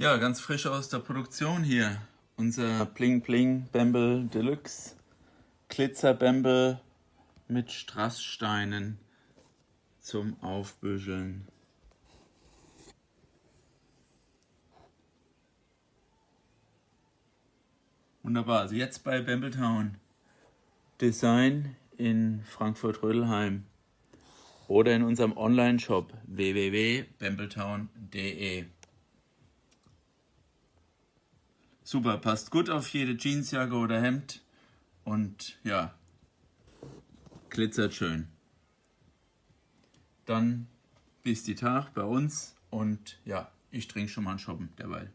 Ja, ganz frisch aus der Produktion hier. Unser Bling Bling Bamble Deluxe Glitzer Bamble mit Strasssteinen zum Aufbüscheln. Wunderbar, also jetzt bei Bambletown Design in Frankfurt-Rödelheim oder in unserem Online-Shop www.bambletown.de. Super, passt gut auf jede Jeansjacke oder Hemd und ja, glitzert schön. Dann bis die Tag bei uns und ja, ich trinke schon mal einen Shoppen derweil.